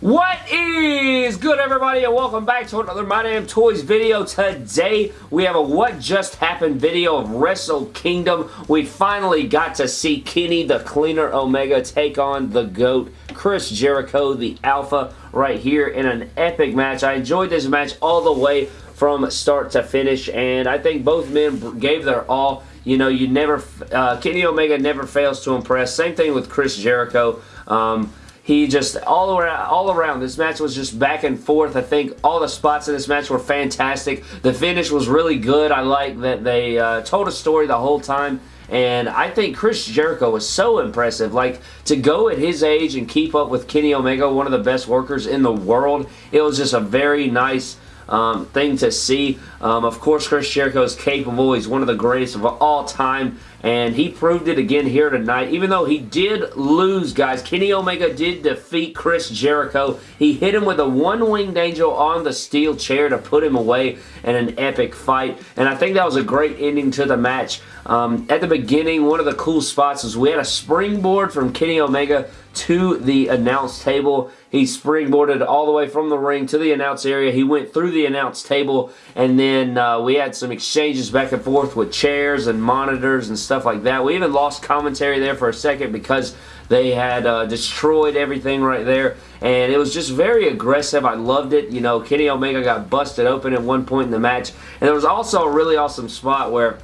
What is good everybody and welcome back to another My Damn Toys video. Today we have a what just happened video of Wrestle Kingdom. We finally got to see Kenny the Cleaner Omega take on the GOAT Chris Jericho the Alpha right here in an epic match. I enjoyed this match all the way from start to finish and I think both men gave their all. You know, you never, uh, Kenny Omega never fails to impress. Same thing with Chris Jericho. Um, he just, all around, all around, this match was just back and forth. I think all the spots in this match were fantastic. The finish was really good. I like that they uh, told a story the whole time. And I think Chris Jericho was so impressive. Like, to go at his age and keep up with Kenny Omega, one of the best workers in the world, it was just a very nice um, thing to see. Um, of course, Chris Jericho is capable. He's one of the greatest of all time, and he proved it again here tonight. Even though he did lose, guys, Kenny Omega did defeat Chris Jericho. He hit him with a one-winged angel on the steel chair to put him away in an epic fight, and I think that was a great ending to the match. Um, at the beginning, one of the cool spots was we had a springboard from Kenny Omega to the announce table. He springboarded all the way from the ring to the announce area. He went through the announce table, and then uh, we had some exchanges back and forth with chairs and monitors and stuff like that. We even lost commentary there for a second because they had uh, destroyed everything right there, and it was just very aggressive. I loved it. You know, Kenny Omega got busted open at one point in the match, and there was also a really awesome spot where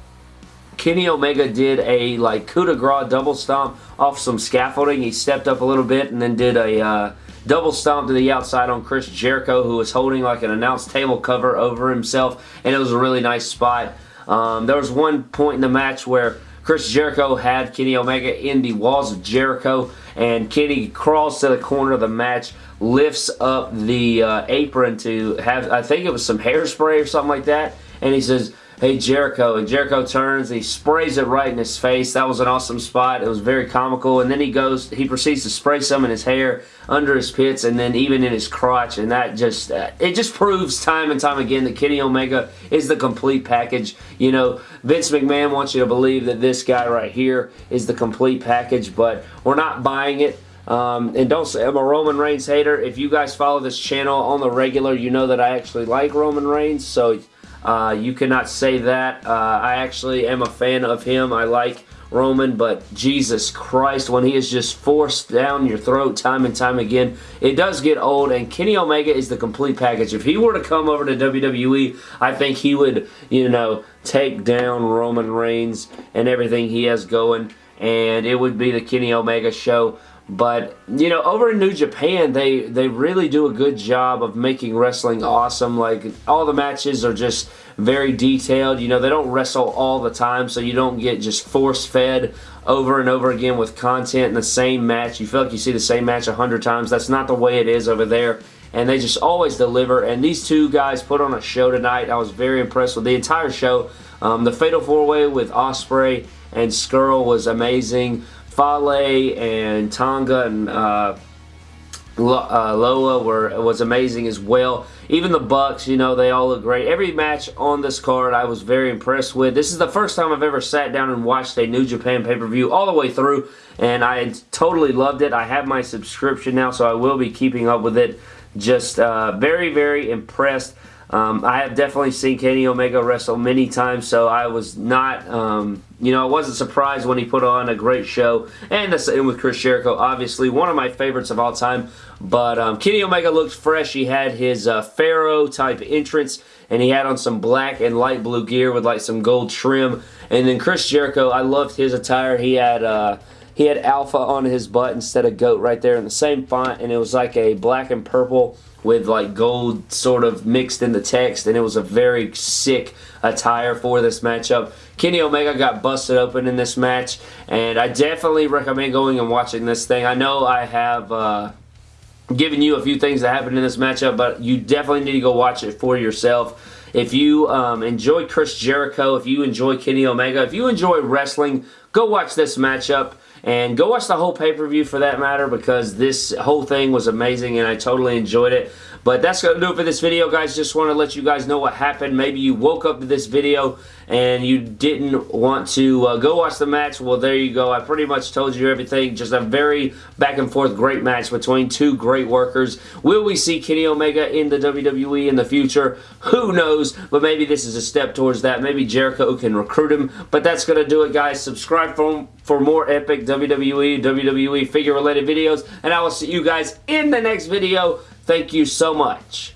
Kenny Omega did a like coup de grace double stomp off some scaffolding. He stepped up a little bit and then did a uh, double stomp to the outside on Chris Jericho who was holding like an announce table cover over himself and it was a really nice spot. Um, there was one point in the match where Chris Jericho had Kenny Omega in the walls of Jericho and Kenny crawls to the corner of the match lifts up the uh, apron to have I think it was some hairspray or something like that and he says hey Jericho. And Jericho turns he sprays it right in his face. That was an awesome spot. It was very comical. And then he goes he proceeds to spray some in his hair under his pits and then even in his crotch. And that just uh, it just proves time and time again that Kenny Omega is the complete package. You know Vince McMahon wants you to believe that this guy right here is the complete package but we're not buying it. Um, and don't say I'm a Roman Reigns hater. If you guys follow this channel on the regular, you know that I actually like Roman Reigns. So uh, you cannot say that. Uh, I actually am a fan of him. I like Roman, but Jesus Christ, when he is just forced down your throat time and time again, it does get old, and Kenny Omega is the complete package. If he were to come over to WWE, I think he would, you know, take down Roman Reigns and everything he has going, and it would be the Kenny Omega show. But, you know, over in New Japan, they, they really do a good job of making wrestling awesome. Like, all the matches are just very detailed. You know, they don't wrestle all the time, so you don't get just force-fed over and over again with content in the same match. You feel like you see the same match a hundred times. That's not the way it is over there. And they just always deliver. And these two guys put on a show tonight. I was very impressed with the entire show. Um, the Fatal 4-Way with Ospreay and Scurll was amazing. Fale and Tonga and uh, uh, Loa were was amazing as well. Even the Bucks, you know, they all look great. Every match on this card I was very impressed with. This is the first time I've ever sat down and watched a New Japan pay-per-view all the way through, and I totally loved it. I have my subscription now, so I will be keeping up with it. Just uh, very, very impressed. Um, I have definitely seen Kenny Omega wrestle many times, so I was not, um, you know, I wasn't surprised when he put on a great show. And the same with Chris Jericho, obviously, one of my favorites of all time. But um, Kenny Omega looked fresh. He had his uh, Pharaoh type entrance, and he had on some black and light blue gear with like some gold trim. And then Chris Jericho, I loved his attire. He had... Uh, he had alpha on his butt instead of goat right there in the same font and it was like a black and purple with like gold sort of mixed in the text and it was a very sick attire for this matchup. Kenny Omega got busted open in this match and I definitely recommend going and watching this thing. I know I have uh, given you a few things that happened in this matchup but you definitely need to go watch it for yourself. If you um, enjoy Chris Jericho, if you enjoy Kenny Omega, if you enjoy wrestling, go watch this matchup. And go watch the whole pay-per-view for that matter because this whole thing was amazing and I totally enjoyed it. But that's going to do it for this video, guys. Just want to let you guys know what happened. Maybe you woke up to this video and you didn't want to uh, go watch the match. Well, there you go. I pretty much told you everything. Just a very back and forth great match between two great workers. Will we see Kenny Omega in the WWE in the future? Who knows? But maybe this is a step towards that. Maybe Jericho can recruit him. But that's going to do it, guys. Subscribe for, for more epic WWE, WWE figure-related videos. And I will see you guys in the next video. Thank you so much.